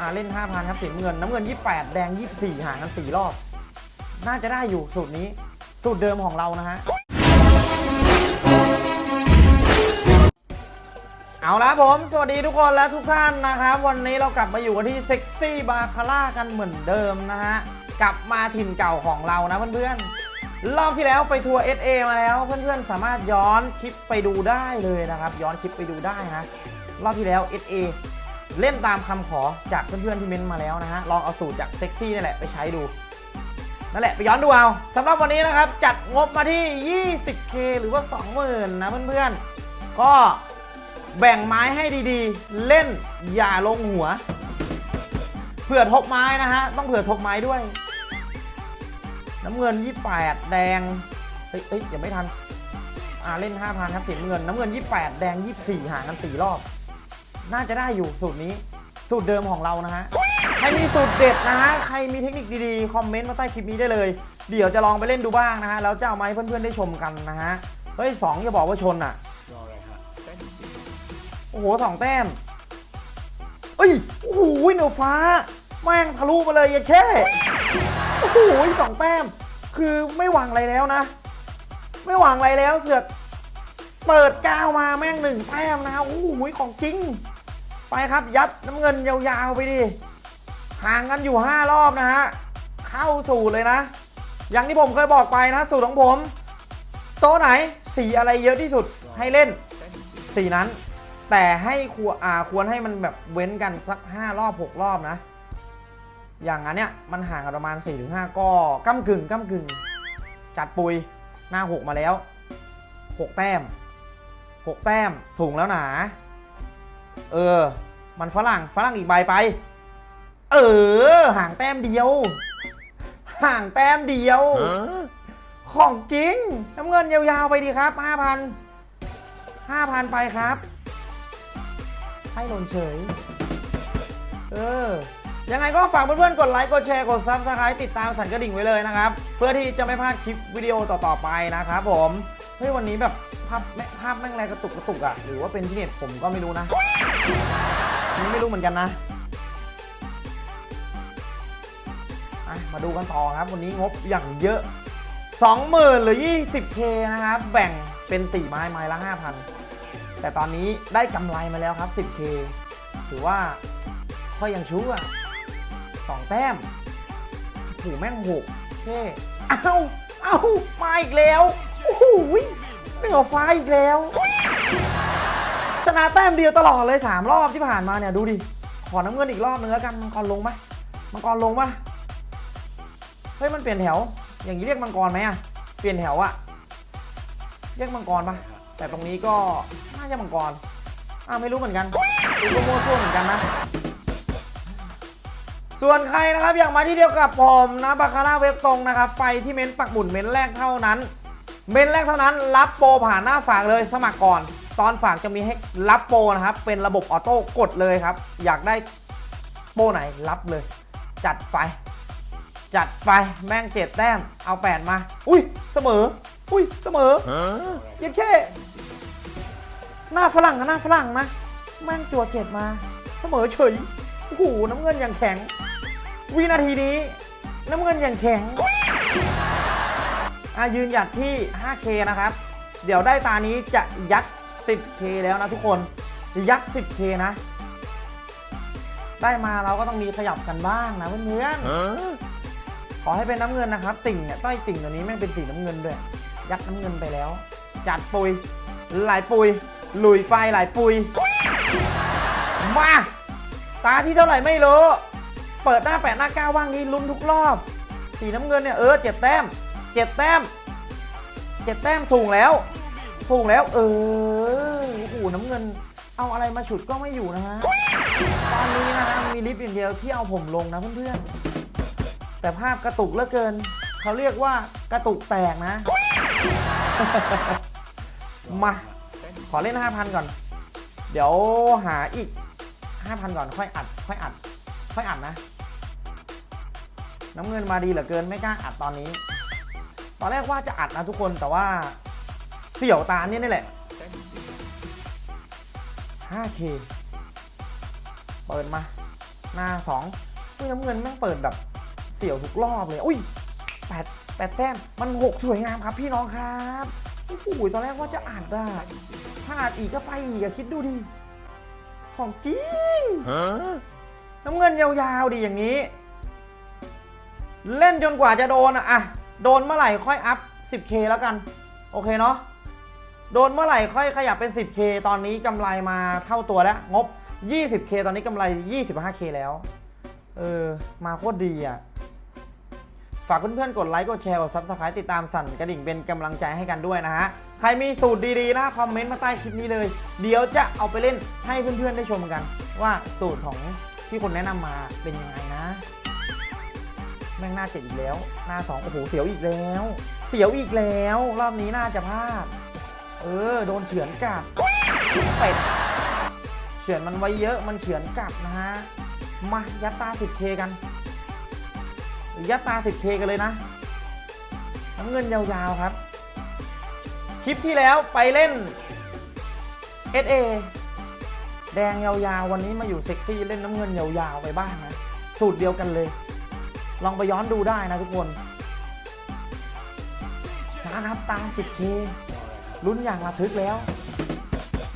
อ่าเล่น 5,000 ครับสีเงิน น้ำเงิน 28 แดง 24 ห่างกัน4รอบ น่าจะได้อยู่สูตรนี้ สูตรเดิมของเรานะฮะ เอาละผม สวัสดีทุกคนและทุกท่านนะครับ วันนี้เรากลับมาอยู่กันที่เซ็กซี่บาคาร่ากันเหมือนเดิมนะฮะ กลับมาถิ่นเก่าของเรานะเพื่อนๆ รอบที่แล้วไปทัวร์ SA มาแล้ว เพื่อนๆ สามารถย้อนคลิปไปดูได้เลยนะครับ ย้อนคลิปไปดูได้นะ รอบที่แล้ว SA เล่นตามคำขอจากเพื่อนๆที่เม้นมาแล้วนะฮะ ลองเอาสูตรจากเซ็กซี่นี่แหละไปใช้ดู นั่นแหละไปย้อนดูเอาสำหรับวันนี้นะครับ จัดงบมาที่ 20k หรือว่า 20,000นะเพื่อนๆ ก็แบ่งไม้ให้ดีๆ เล่นอย่าลงหัว เผื่อทกไม้นะฮะ ต้องเผื่อทกไม้ด้วย น้ำเงิน 28 แดงเฮ้ยเฮ้ยยังไม่ทัน อ่าเล่น 5,000 ครับสีน้ำเงิน น้ำเงิน 28 แดง 24 ห่างกัน 4 รอบ น่าจะได้อยู่สูตรนี้ สูตรเดิมของเรานะฮะ ใครมีสูตรเด็ดนะฮะ ใครมีเทคนิคดีๆ คอมเมนต์มาใต้คลิปนี้ได้เลย เดี๋ยวจะลองไปเล่นดูบ้างนะฮะ แล้วจะเอามาให้เพื่อนๆได้ชมกันนะฮะ เฮ้ยสองอย่าบอกว่าชนอะ โอ้โหสองแต้ม เอ้ย โอ้โหเหนือฟ้า แม่งทะลุมาเลยยันแค่ โอ้โหสองแต้ม คือไม่หวังอะไรแล้วนะ ไม่หวังอะไรแล้วเสือกเปิดก้าวมาแม่งหนึ่งแต้มนะโอ้โหของจริง ไปครับยัดน้ำเงินยาวๆไปดิห่างกันอยู่ 5 รอบนะฮะ เข้าสู่เลยนะ อย่างที่ผมเคยบอกไปนะ สูตรของผม โต๊ะไหนสีอะไรเยอะที่สุดให้เล่นสีนั้น แต่ให้ควรอ่าควรให้มันแบบเว้นกันสัก 5 รอบ 6 รอบนะ อย่างนั้นเนี่ยมันห่างกันประมาณ 4-5 ก็ก้ากึ่งก้ากึ่ง จัดปุยหน้า 6 มาแล้ว 6 แต้ม 6 แต้มสูงแล้วหนา เออ มันฝรั่งฝรั่งอีกใบไป เออ ห่างแต้มเดียว ห่างแต้มเดียว ของจริงน้ำเงินยาวๆไปดีครับ 5,000 5,000 ไปครับ ให้หล่นเฉย เออยังไงก็ฝากเพื่อนๆ กดไลค์ กดแชร์ กด subscribe ติดตามสั่นกระดิ่งไว้เลยนะครับ เพื่อที่จะไม่พลาดคลิปวิดีโอต่อๆไปนะครับผม เฮ้ยวันนี้แบบ ภาพแม่ภาพแม่งแรงกระตุกกระตุกอะหรือว่าเป็นที่เน็ตผมก็ไม่รู้นะนนี้ไม่รู้เหมือนกันนะมาดูกันต่อครับ วันนี้งบอย่างเยอะ 20,000 หรือ 20k นะครับ แบ่งเป็น 4 ไม้ไม้ละ 5,000 แต่ตอนนี้ได้กำไรมาแล้วครับ 10k ถือว่าก็ยังชู้อะสองแต้มถูแม่งหกเท่เอ้า เอ้า มาอีกแล้ว โอ้โห เหนือฟ้าอีกแล้ว ชนะแต้มเดียวตลอดเลย3รอบที่ผ่านมาเนี่ยดูดิ ขอน้ำเงินอีกรอบนึงแล้วกัน มังกรลงไหมมังกรลงปะเฮ้ยมันเปลี่ยนแถว อย่างนี้เรียกมังกรไหมอะเปลี่ยนแถวอะเรียกมังกรปะแต่ตรงนี้ก็น่าจะมังกรอ่าไม่รู้เหมือนกันดูก็มั่วซั่วเหมือนกันนะ ส่วนใครนะครับอยากมาที่เดียวกับผมนะบาคาร่าเว็บตรงนะครับ ไปที่เม้นต์ปักหมุดเม้นแรกเท่านั้น เมนแรกเท่านั้นรับโปรผ่านหน้าฝากเลยสมัครก่อน ตอนฝากจะมีให้รับโปรนะครับ เป็นระบบออโต้กดเลยครับ อยากได้โปรไหนรับเลย จัดไป จัดไปแม่งเจ็ดแต้ม เอาแปดมา อุ้ยเสมอ อุ้ยเสมอยังแค่หน้าฝรั่งกับหน้าฝรั่งนะแม่งจัวเจ็ดมา เสมอเฉยโอ้โหน้ำเงินอย่างแข็ง วินาทีนี้ น้ำเงินอย่างแข็ง ยืนหยัดที่ 5K นะครับ เดี๋ยวได้ตานี้จะยัด 10K แล้วนะทุกคนจะยัด 10K นะ ได้มาเราก็ต้องมีขยับกันบ้างนะเพื่อนๆขอให้เป็นน้ำเงินนะครับ ติ่งเนี่ยต้อยติ่งตัวนี้แม่งเป็นสีน้ำเงินด้วย ยัดน้ำเงินไปแล้ว จัดปุย หลายปุยหลุยไปหลายปุย มา ตาที่เท่าไหร่ไม่รู้ เปิดหน้าแปดหน้าเก้าว่างนี้ลุ้นทุกรอบ สีน้ำเงินเนี่ยเออเจ็ดแต้มเจ็ดแต้ม เจ็ดแต้มสูงแล้ว สูงแล้ว เออโอ้โหน้ำเงิน เอาอะไรมาฉุดก็ไม่อยู่นะฮะ ตอนนี้นะฮะมีลิฟต์อย่างเดียวที่เอาผมลงนะเพื่อนๆ แต่ภาพกระตุกเหลือเกิน เขาเรียกว่ากระตุกแตกนะ มา ขอเล่น 5,000 ก่อน เดี๋ยวหาอีก 5,000 ก่อนค่อยอัด ค่อยอัด ค่อยอัดนะ น้ำเงินมาดีเหลือเกินไม่กล้าอัดตอนนี้ ตอนแรกว่าจะอัดนะทุกคนแต่ว่าเสี่ยวตาเนี่ยนี่แหละแต้มสิบ 5K เปิดมา หน้าสองอุ้ยน้ำเงินแม่งเปิดแบบเสี่ยวทุกรอบเลย อุ้ยแปดแปดแต้ม มันหกสวยงามครับพี่น้องครับโอ้โหตอนแรกว่าจะอ่านได้ถ้าอ่านอีกก็ไปอีกอะคิดดูดิ ของจริงน้ำเงินยาวๆดีอย่างนี้ เล่นจนกว่าจะโดนอะอะ โดนเมื่อไหร่ค่อยอัพ 10k แล้วกัน โอเคเนาะโดนเมื่อไหร่ค่อยขยับเป็น 10k ตอนนี้กำไรมาเท่าตัวแล้ว งบ 20k ตอนนี้กำไร 25k แล้ว เออ มาโคตรดีอะ ฝากเพื่อนๆกดไลค์ กดแชร์ กด Subscribe ติดตามสั่นกระดิ่งเป็นกำลังใจให้กันด้วยนะฮะ ใครมีสูตรดีๆนะคอมเมนต์มาใต้คลิปนี้เลย เดี๋ยวจะเอาไปเล่นให้เพื่อนๆได้ชมกัน ว่าสูตรของที่คนแนะนำมาเป็นยังไงนะ แม่งหน้าเจ็ดอีกแล้ว หน้าสองโอ้โหเสียวอีกแล้ว เสียวอีกแล้ว รอบนี้น่าจะพลาด เออ โดนเฉือนกลับเป็ดเฉือนมันไว้เยอะมันเฉือนกลับนะฮะ มายัดตา 10k กัน ยัดตา 10k กันเลยนะน้ำเงินยาวๆครับ คลิปที่แล้วไปเล่น SA แดงยาวๆ วันนี้มาอยู่เซ็กซี่เล่นน้ำเงินยาวๆ ไปบ้างนะ สูตรเดียวกันเลย ลองไปย้อนดูได้นะทุกคนนะครับตา 10k ลุ้นอย่างระทึกแล้ว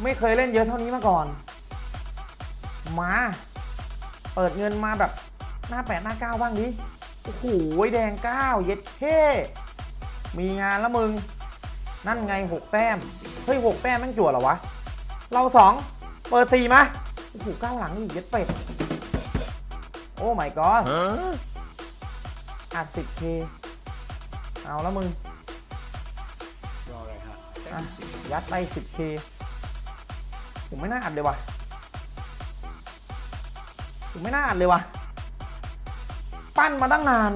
ไม่เคยเล่นเยอะเท่านี้มาก่อน มา เปิดเงินมาแบบหน้าแปดหน้าเก้าบ้างดิ โอ้โหแดงเก้าเย็ดเท่มีงานแล้วมึง นั่นไงหกแต้ม เฮ้ยหกแต้มแม่งจั่วเหรอวะ เราสองเปิดสี่มา โอ้โหเก้าหลังอีกเย็ดเป็ด โอ้ my god อัด 10k เอาแล้วมึงรออะไรฮะแต้อะมที่สิบยัดไป 10k ผมไม่น่าอัดเลยว่ะผมไม่น่าอัดเลยว่ะ ปั้นมาตั้งนาน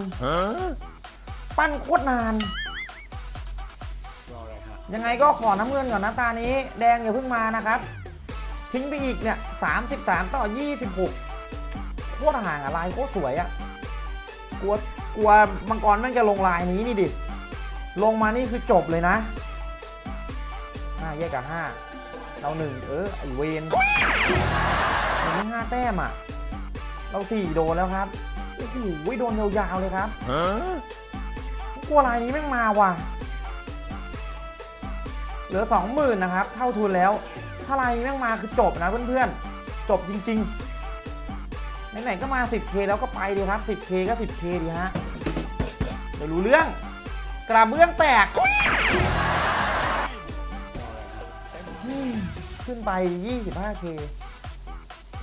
ปั้นโคตรนาน รออะไรฮะยังไงก็ขอน้ำเงินก่อนนะตานี้ แดงอย่าเพิ่งมานะครับ ทิ้งไปอีกเนี่ย33ต่อ26โคตรห่างอะลายโคตรสวยอะกลัว กลัวมังกรแม่งจะลงลายนี้นี่ดิ ลงมานี่คือจบเลยนะห้าแยกกับห้าเราหนึ่งเออไอเวนมันไม่ห้าแต้มอะ เราสี่โดนแล้วครับโอ้โหโดนยาวๆเลยครับกลัวลายนี้แม่งมาว่ะ เหลือ20,000นะครับ เท่าทุนแล้ว ถ้าลายนี้แม่งมาคือจบนะเพื่อนๆ จบจริงๆ ไหนๆก็มา 10k แล้วก็ไปดีครับ 10k ก็ 10k ดีฮะ เดี๋ยวรู้เรื่อง กระเบื้องแตก ขึ้นไป 25k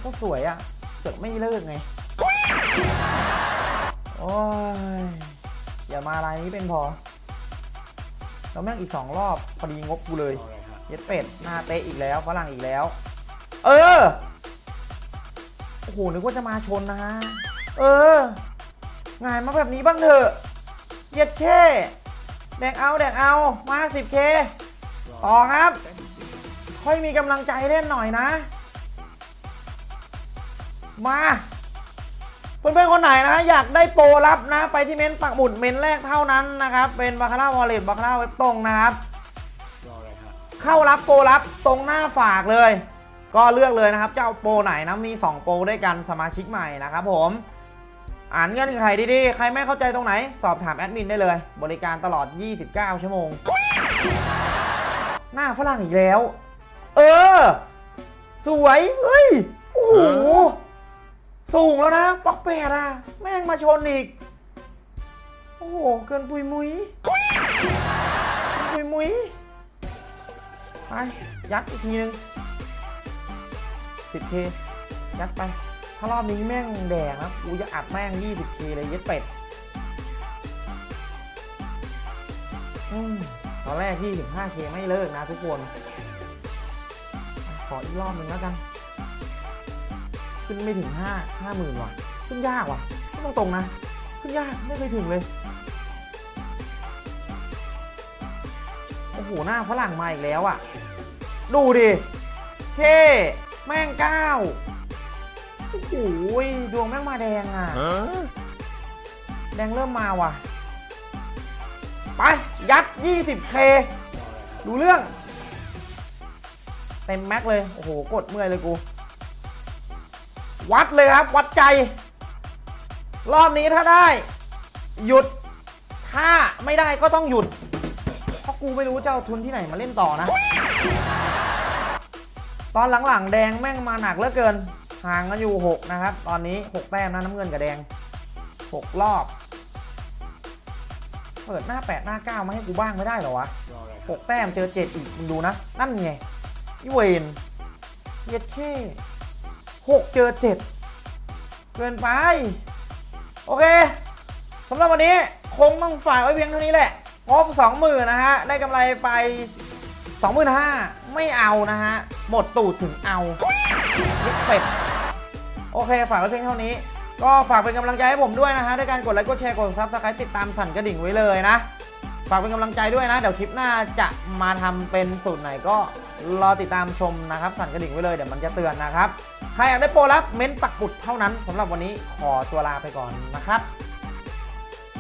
ก็สวยอะ่ะเกิดไม่เลิกไง โอ้ย อย่ามาลายนี้เป็นพอ แล้วแม่งอีก2รอบพอดีงบกูเลยรออะไรเย็ดเป็ด หน้าเตะอีกแล้วฝรั่งอีกแล้ว เออ โอ้โห นึกว่าจะมาชนนะฮะ เออ งานมาแบบนี้บ้างเถอะ เย็ดเคแดกเอาแดกเอามา 10k ต่อครับ ค่อยมีกำลังใจเล่นหน่อยนะ มาเพื่อนๆคนไหนนะอยากได้โปรลับนะ ไปที่เม้นต์ปักหมุดเม้นต์แรกเท่านั้นนะครับ เป็นบาคาร่าวอลเล็ตบาคาร่าเว็บตรงนะครับ เข้ารับโปรรับตรงหน้าฝากเลย ก็เลือกเลยนะครับจะเอาโปรไหนนะมี 2 โปรด้วยกันสมาชิกใหม่นะครับผม อ่านเงื่อนไขดีๆ ใครไม่เข้าใจตรงไหน สอบถามแอดมินได้เลย บริการตลอด 29 ชั่วโมง หน้าฝรั่งอีกแล้ว เออ สวย เฮ้ย โอ้โห สูงแล้วนะปอกแปดอะแม่งมาชนอีก โอ้โห เกินปุยมุยปุยมุยไป ยัดอีกทีนึง 10k ยัดไป ถ้ารอบนี้แม่งแดงนะกูจะอัดแม่ง 20k เลยเย็ดเป็ดอตอนแรก 25k ไม่เลิกนะทุกคนอะขออีกรอบหนึ่งแล้วกัน ขึ้นไม่ถึง 5 5หมื่นว่ะ ขึ้นยากว่ะพูดตรงนะ ขึ้นยากไม่เคยถึงเลย โอ้โห หน้าฝรั่งมาอีกแล้วอะ ดูดิ เค แม่งเก้า โอ้โหดวงแม่งมาแดงอะ แดงเริ่มมาว่ะ ไป ยัด 20k รออะไรฮะดูเรื่อง เต็มแม็กเลย โอ้โห กดเมื่อยเลยกู วัดเลยครับ วัดใจ รอบนี้ถ้าได้ หยุด ถ้าไม่ได้ก็ต้องหยุด เพราะกูไม่รู้จะเอาทุนที่ไหนมาเล่นต่อนะ ตอนหลังๆ แดงแม่งมาหนักเหลือเกิน ห่างกันอยู่ 6 นะครับ ตอนนี้ 6 แต้มนะน้ำเงินกับแดง 6 รอบ เปิดหน้า 8 หน้า 9 มาให้กูบ้างไม่ได้เหรอวะรออะไรครับหกแต้มเจอเจ็ดอีก มึงดูนะ นั่นไงอีเวนเย็ดเค่หกเจอเจ็ดเกินไป โอเคสำหรับวันนี้คงต้องฝากไว้เพียงเท่านี้แหละงบสองหมื่นนะฮะ ได้กำไรไปสองหมื่นห้าไม่เอานะฮะ หมดตูดถึงเอาเย็ดเป็ด โอเค ฝากไว้เพียงเท่านี้ ก็ฝากเป็นกำลังใจให้ผมด้วยนะฮะด้วยการกดไลค์กดแชร์กด subscribe ติดตามสั่นกระดิ่งไว้เลยนะ ฝากเป็นกำลังใจด้วยนะ เดี๋ยวคลิปหน้าจะมาทำเป็นสูตรไหนก็รอติดตามชมนะครับ สั่นกระดิ่งไว้เลยเดี๋ยวมันจะเตือนนะครับ ใครอยากได้โปรลับเม้นต์ปักปุดเท่านั้นสำหรับวันนี้ขอตัวลาไปก่อนนะครับ